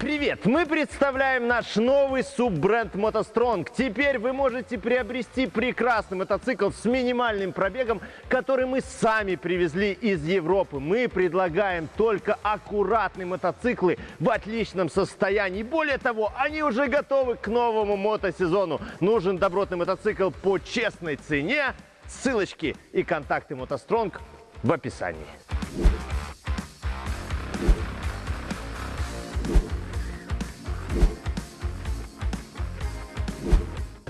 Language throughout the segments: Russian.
Привет! Мы представляем наш новый суббренд мотостронг. Теперь вы можете приобрести прекрасный мотоцикл с минимальным пробегом, который мы сами привезли из Европы. Мы предлагаем только аккуратные мотоциклы в отличном состоянии. Более того, они уже готовы к новому мотосезону. Нужен добротный мотоцикл по честной цене. Ссылочки и контакты мотостронг в описании.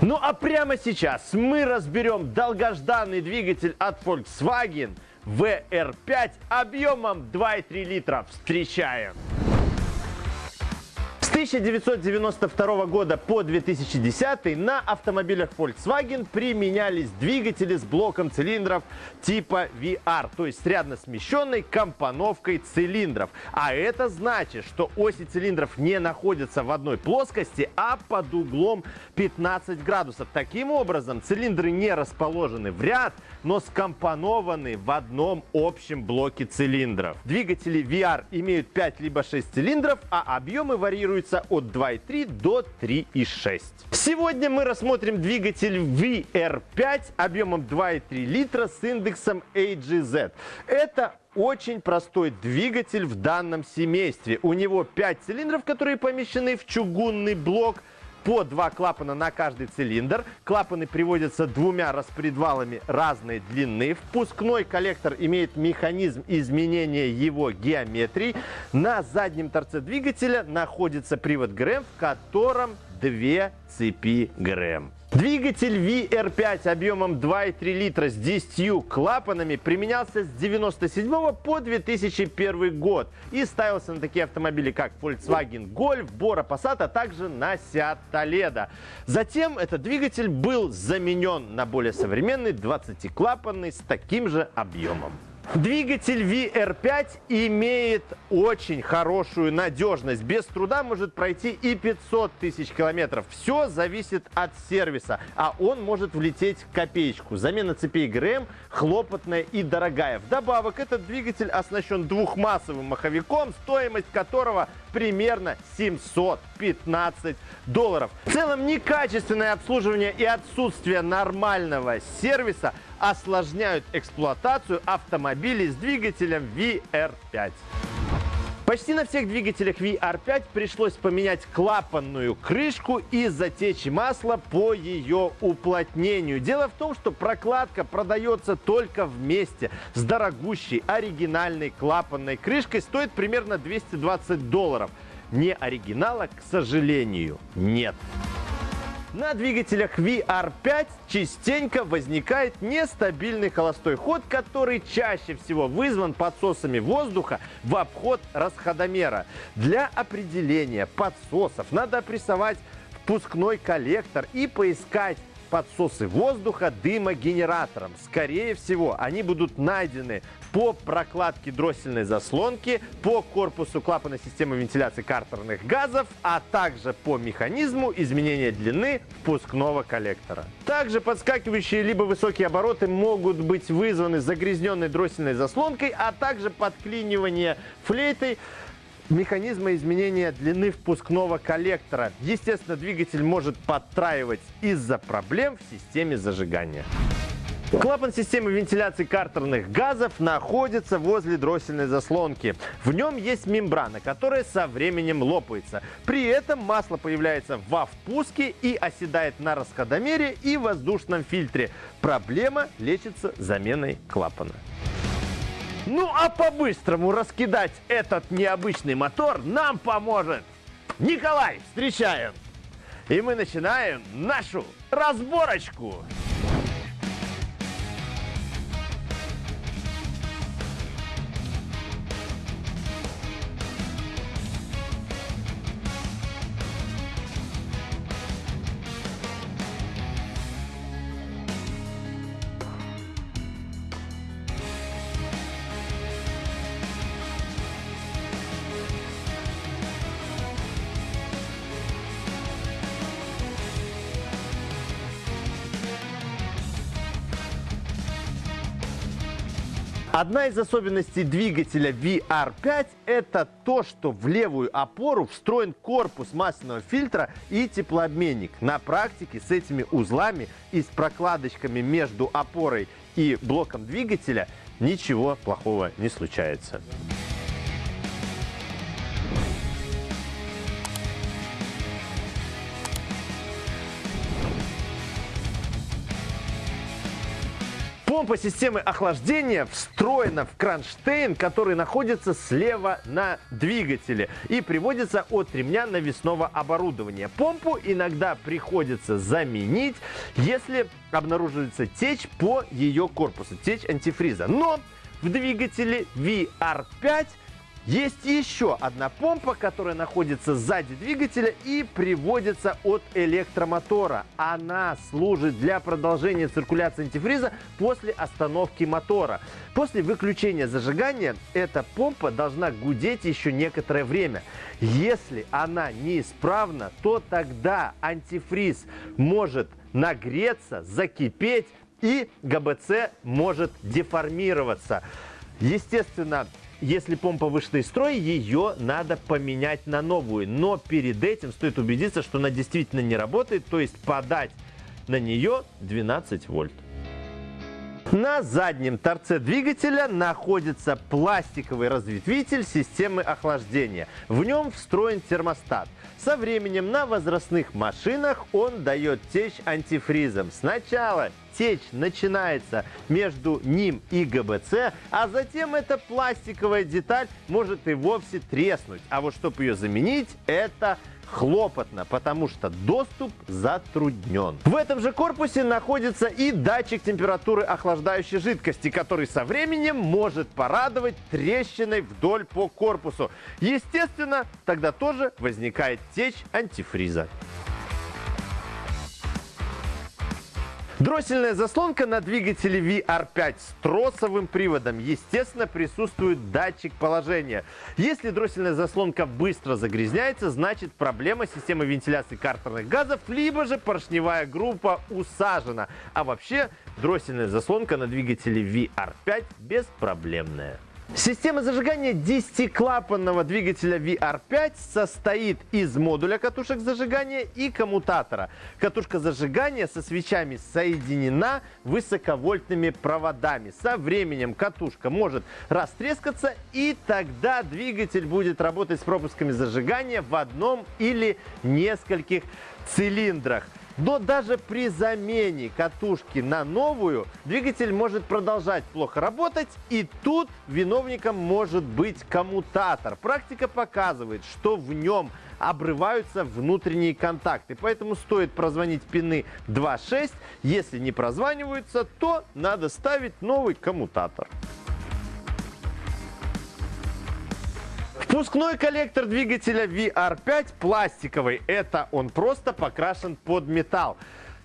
Ну а прямо сейчас мы разберем долгожданный двигатель от Volkswagen VR5 объемом 2,3 литра. Встречаем! 1992 года по 2010 на автомобилях Volkswagen применялись двигатели с блоком цилиндров типа VR, то есть с рядно смещенной компоновкой цилиндров. А это значит, что оси цилиндров не находятся в одной плоскости, а под углом 15 градусов. Таким образом, цилиндры не расположены в ряд, но скомпонованы в одном общем блоке цилиндров. Двигатели VR имеют 5 либо 6 цилиндров, а объемы варьируются варьируется от 2,3 до 3,6. Сегодня мы рассмотрим двигатель VR5 объемом 2,3 литра с индексом AGZ. Это очень простой двигатель в данном семействе. У него 5 цилиндров, которые помещены в чугунный блок по два клапана на каждый цилиндр. Клапаны приводятся двумя распредвалами разной длины. Впускной коллектор имеет механизм изменения его геометрии. На заднем торце двигателя находится привод ГРМ, в котором две цепи ГРМ. Двигатель VR5 объемом 2,3 литра с 10 клапанами применялся с 1997 по 2001 год и ставился на такие автомобили, как Volkswagen Golf, Bora Passat, а также на Seat Toledo. Затем этот двигатель был заменен на более современный 20-клапанный с таким же объемом. Двигатель VR5 имеет очень хорошую надежность. Без труда может пройти и 500 тысяч километров. Все зависит от сервиса, а он может влететь в копеечку. Замена цепей ГРМ хлопотная и дорогая. Вдобавок, этот двигатель оснащен двухмассовым маховиком, стоимость которого примерно 715 долларов. В целом, некачественное обслуживание и отсутствие нормального сервиса осложняют эксплуатацию автомобилей с двигателем VR5. Почти на всех двигателях VR5 пришлось поменять клапанную крышку и затечь масло по ее уплотнению. Дело в том, что прокладка продается только вместе с дорогущей оригинальной клапанной крышкой. Стоит примерно 220 долларов. Не оригинала, к сожалению, нет. На двигателях VR5 частенько возникает нестабильный холостой ход, который чаще всего вызван подсосами воздуха в обход расходомера. Для определения подсосов надо опрессовать впускной коллектор и поискать подсосы воздуха дымогенератором. Скорее всего, они будут найдены по прокладке дроссельной заслонки, по корпусу клапана системы вентиляции картерных газов, а также по механизму изменения длины впускного коллектора. Также подскакивающие либо высокие обороты могут быть вызваны загрязненной дроссельной заслонкой, а также подклинивание флейтой механизма изменения длины впускного коллектора. Естественно, двигатель может подтраивать из-за проблем в системе зажигания. Клапан системы вентиляции картерных газов находится возле дроссельной заслонки. В нем есть мембрана, которая со временем лопается. При этом масло появляется во впуске и оседает на расходомере и воздушном фильтре. Проблема лечится заменой клапана. Ну а по-быстрому раскидать этот необычный мотор нам поможет Николай. Встречаем! И мы начинаем нашу разборочку. Одна из особенностей двигателя VR5 это то, что в левую опору встроен корпус масляного фильтра и теплообменник. На практике с этими узлами и с прокладочками между опорой и блоком двигателя ничего плохого не случается. Помпа системы охлаждения встроена в кронштейн, который находится слева на двигателе и приводится от ремня навесного оборудования. Помпу иногда приходится заменить, если обнаруживается течь по ее корпусу, течь антифриза. Но в двигателе VR5 есть еще одна помпа, которая находится сзади двигателя и приводится от электромотора. Она служит для продолжения циркуляции антифриза после остановки мотора. После выключения зажигания эта помпа должна гудеть еще некоторое время. Если она неисправна, то тогда антифриз может нагреться, закипеть и ГБЦ может деформироваться. Естественно, если помпа вышла из строя, ее надо поменять на новую. Но перед этим стоит убедиться, что она действительно не работает, то есть подать на нее 12 вольт. На заднем торце двигателя находится пластиковый разветвитель системы охлаждения. В нем встроен термостат. Со временем на возрастных машинах он дает течь антифризом. Сначала течь начинается между ним и ГБЦ, а затем эта пластиковая деталь может и вовсе треснуть. А вот чтобы ее заменить, это хлопотно, потому что доступ затруднен. В этом же корпусе находится и датчик температуры охлаждающей жидкости, который со временем может порадовать трещиной вдоль по корпусу. Естественно, тогда тоже возникает течь антифриза. Дроссельная заслонка на двигателе VR5 с тросовым приводом. Естественно, присутствует датчик положения. Если дроссельная заслонка быстро загрязняется, значит проблема системы вентиляции картерных газов, либо же поршневая группа усажена. А вообще, дроссельная заслонка на двигателе VR5 беспроблемная. Система зажигания 10-клапанного двигателя VR5 состоит из модуля катушек зажигания и коммутатора. Катушка зажигания со свечами соединена высоковольтными проводами. Со временем катушка может растрескаться и тогда двигатель будет работать с пропусками зажигания в одном или нескольких цилиндрах. Но даже при замене катушки на новую двигатель может продолжать плохо работать, и тут виновником может быть коммутатор. Практика показывает, что в нем обрываются внутренние контакты, поэтому стоит прозвонить пины 2.6. Если не прозваниваются, то надо ставить новый коммутатор. Впускной коллектор двигателя VR5 пластиковый. Это он просто покрашен под металл.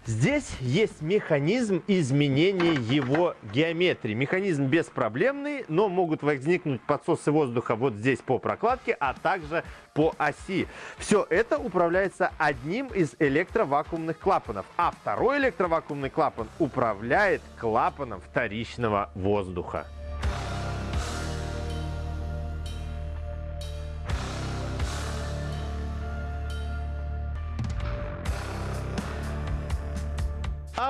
Здесь есть механизм изменения его геометрии. Механизм беспроблемный, но могут возникнуть подсосы воздуха вот здесь по прокладке, а также по оси. Все это управляется одним из электровакуумных клапанов, а второй электровакуумный клапан управляет клапаном вторичного воздуха.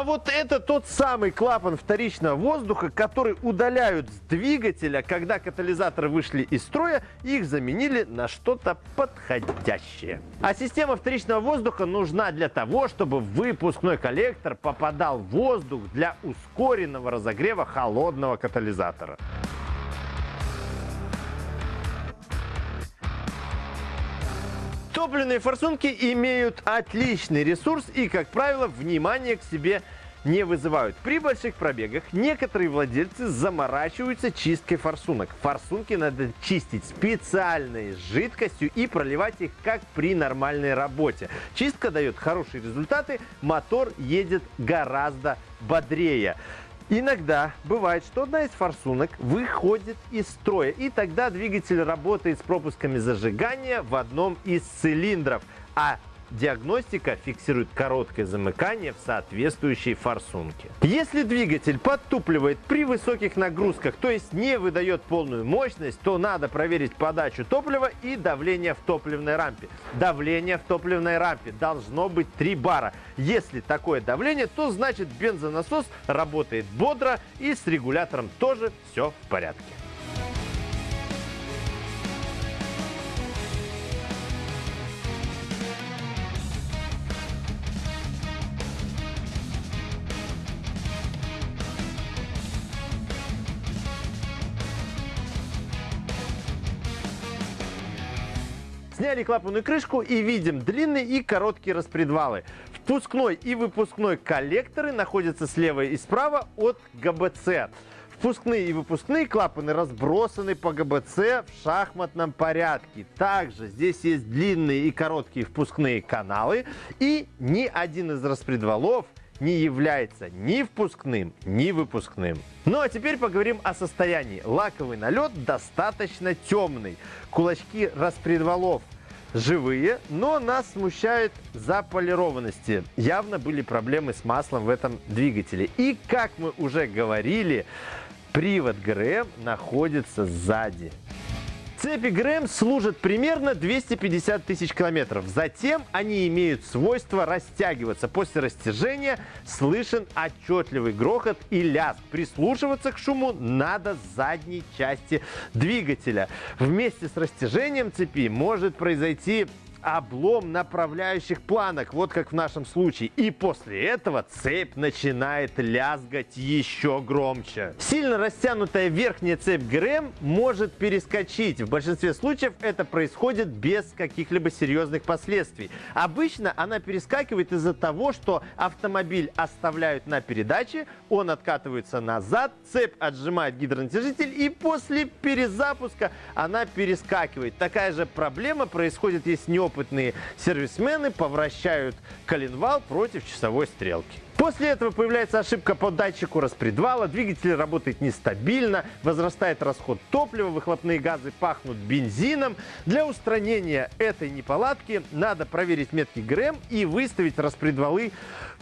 Вот это тот самый клапан вторичного воздуха, который удаляют с двигателя, когда катализаторы вышли из строя, их заменили на что-то подходящее. А система вторичного воздуха нужна для того, чтобы в выпускной коллектор попадал воздух для ускоренного разогрева холодного катализатора. Топливные форсунки имеют отличный ресурс и, как правило, внимание к себе не вызывают. При больших пробегах некоторые владельцы заморачиваются чисткой форсунок. Форсунки надо чистить специальной жидкостью и проливать их как при нормальной работе. Чистка дает хорошие результаты, мотор едет гораздо бодрее. Иногда бывает, что одна из форсунок выходит из строя, и тогда двигатель работает с пропусками зажигания в одном из цилиндров. А диагностика фиксирует короткое замыкание в соответствующей форсунке. Если двигатель подтупливает при высоких нагрузках, то есть не выдает полную мощность, то надо проверить подачу топлива и давление в топливной рампе. Давление в топливной рампе должно быть 3 бара. Если такое давление, то значит бензонасос работает бодро и с регулятором тоже все в порядке. Сняли клапанную крышку и видим длинные и короткие распредвалы. Впускной и выпускной коллекторы находятся слева и справа от ГБЦ. Впускные и выпускные клапаны разбросаны по ГБЦ в шахматном порядке. Также здесь есть длинные и короткие впускные каналы. И ни один из распредвалов не является ни впускным, ни выпускным. Ну а теперь поговорим о состоянии. Лаковый налет достаточно темный. Кулачки распредвалов живые, но нас смущает заполированности. Явно были проблемы с маслом в этом двигателе. И, как мы уже говорили, привод ГРМ находится сзади. Цепи ГРМ служат примерно 250 тысяч километров. Затем они имеют свойство растягиваться. После растяжения слышен отчетливый грохот и лязг. Прислушиваться к шуму надо с задней части двигателя. Вместе с растяжением цепи может произойти облом направляющих планок, вот как в нашем случае. И после этого цепь начинает лязгать еще громче. Сильно растянутая верхняя цепь ГРМ может перескочить. В большинстве случаев это происходит без каких-либо серьезных последствий. Обычно она перескакивает из-за того, что автомобиль оставляют на передаче, он откатывается назад, цепь отжимает гидронатяжитель и после перезапуска она перескакивает. Такая же проблема происходит, если неопытный опытные сервисмены повращают коленвал против часовой стрелки. После этого появляется ошибка по датчику распредвала, двигатель работает нестабильно, возрастает расход топлива, выхлопные газы пахнут бензином. Для устранения этой неполадки надо проверить метки ГРМ и выставить распредвалы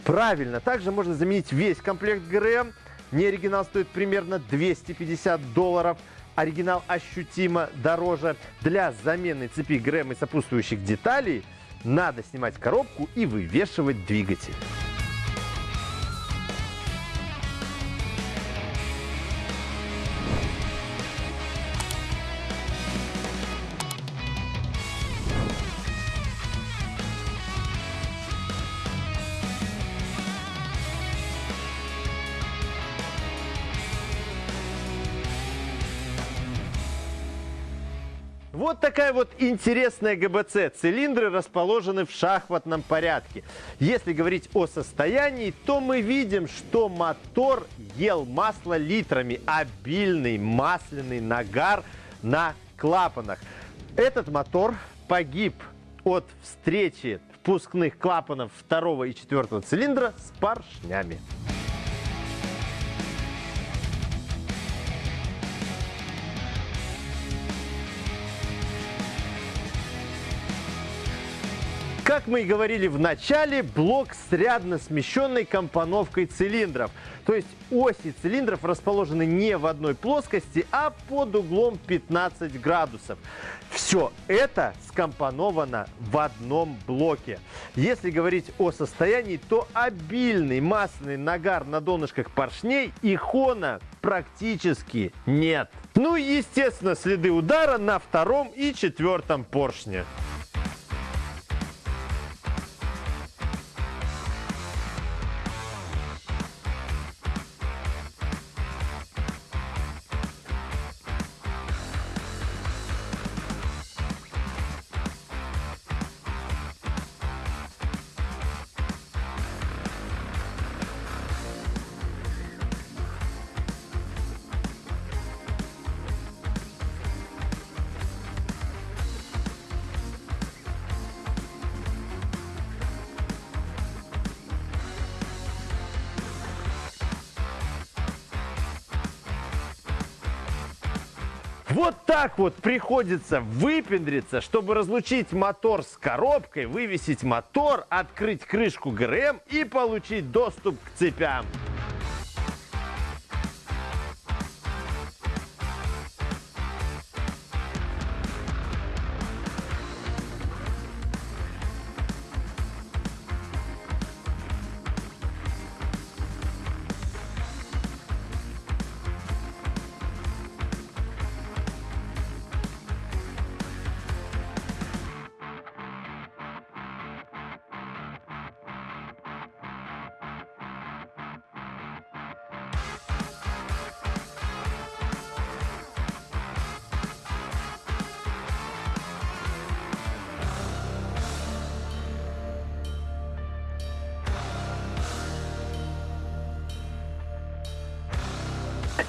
правильно. Также можно заменить весь комплект ГРМ. Не оригинал стоит примерно 250 долларов оригинал ощутимо дороже. Для замены цепи ГРМ и сопутствующих деталей надо снимать коробку и вывешивать двигатель. Такая вот интересная ГБЦ. Цилиндры расположены в шахматном порядке. Если говорить о состоянии, то мы видим, что мотор ел масло литрами. Обильный масляный нагар на клапанах. Этот мотор погиб от встречи впускных клапанов второго и четвертого цилиндра с поршнями. Как мы и говорили в начале, блок с рядно смещенной компоновкой цилиндров. То есть оси цилиндров расположены не в одной плоскости, а под углом 15 градусов. Все это скомпоновано в одном блоке. Если говорить о состоянии, то обильный масляный нагар на донышках поршней и хона практически нет. Ну и естественно следы удара на втором и четвертом поршне. Вот так вот приходится выпендриться, чтобы разлучить мотор с коробкой, вывесить мотор, открыть крышку ГРМ и получить доступ к цепям.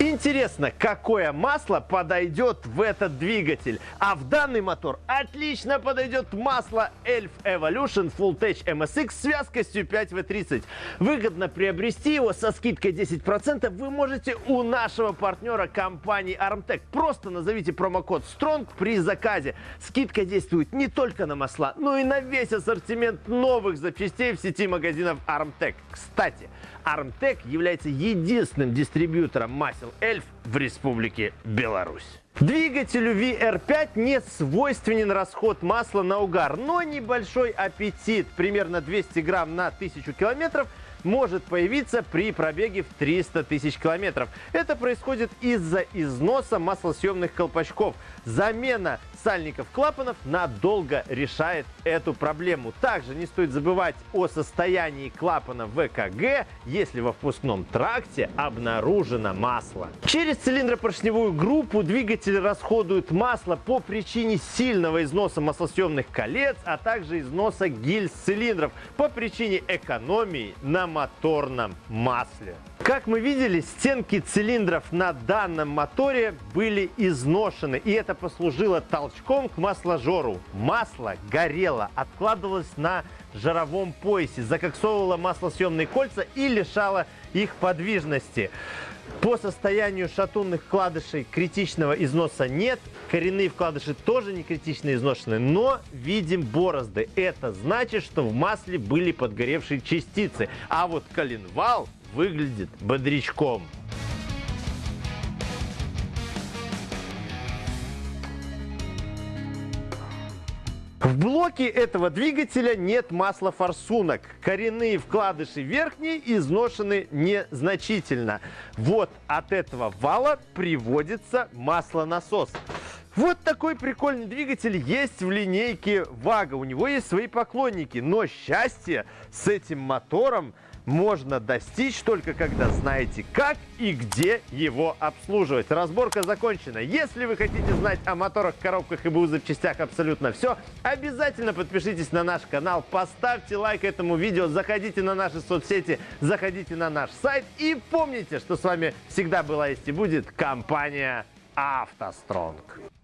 Интересно, какое масло подойдет в этот двигатель? А в данный мотор отлично подойдет масло Elf Evolution Full Tech MSX с вязкостью 5W30. Выгодно приобрести его со скидкой 10% вы можете у нашего партнера компании Armtech. Просто назовите промокод STRONG при заказе. Скидка действует не только на масла, но и на весь ассортимент новых запчастей в сети магазинов Armtech. Кстати, Armtech является единственным дистрибьютором масел Эльф в Республике Беларусь. Двигателю VR5 не свойственен расход масла на угар, но небольшой аппетит, примерно 200 грамм на 1000 километров, может появиться при пробеге в 300 тысяч километров. Это происходит из-за износа маслосъемных колпачков. Замена сальников клапанов надолго решает эту проблему. Также не стоит забывать о состоянии клапана ВКГ, если во впускном тракте обнаружено масло. Через цилиндропоршневую группу двигатель расходует масло по причине сильного износа маслосъемных колец, а также износа гильз цилиндров по причине экономии на моторном масле. Как мы видели, стенки цилиндров на данном моторе были изношены, и это послужило толчком к масложору. Масло горело, откладывалось на жаровом поясе, закоксовывало маслосъемные кольца и лишало их подвижности. По состоянию шатунных вкладышей критичного износа нет. Коренные вкладыши тоже не критично изношены, но видим борозды. Это значит, что в масле были подгоревшие частицы. А вот коленвал выглядит бодрячком. В блоке этого двигателя нет масла форсунок. Коренные вкладыши верхние изношены незначительно. Вот от этого вала приводится маслонасос. Вот такой прикольный двигатель есть в линейке Вага. У него есть свои поклонники. Но счастье с этим мотором можно достичь только когда знаете, как и где его обслуживать. Разборка закончена. Если вы хотите знать о моторах, коробках и БУ запчастях абсолютно все, обязательно подпишитесь на наш канал, поставьте лайк этому видео, заходите на наши соцсети, заходите на наш сайт и помните, что с вами всегда была есть и будет компания «АвтоСтронг».